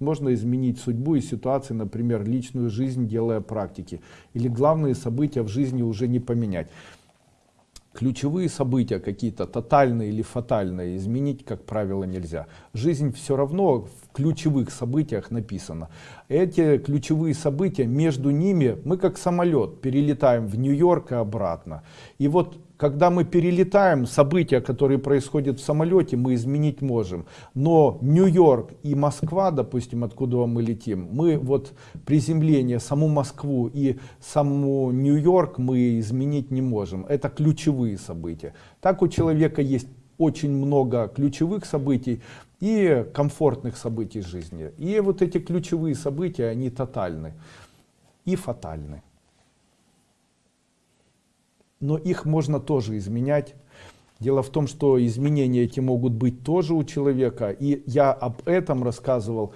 Можно изменить судьбу и ситуации, например, личную жизнь, делая практики. Или главные события в жизни уже не поменять. Ключевые события какие-то тотальные или фатальные изменить, как правило, нельзя. Жизнь все равно в ключевых событиях написана. Эти ключевые события, между ними, мы как самолет перелетаем в Нью-Йорк и обратно. И вот когда мы перелетаем, события, которые происходят в самолете, мы изменить можем. Но Нью-Йорк и Москва, допустим, откуда мы летим, мы вот приземление, саму Москву и саму Нью-Йорк мы изменить не можем. Это ключевые события. Так у человека есть очень много ключевых событий и комфортных событий жизни. И вот эти ключевые события, они тотальны и фатальны но их можно тоже изменять. Дело в том, что изменения эти могут быть тоже у человека, и я об этом рассказывал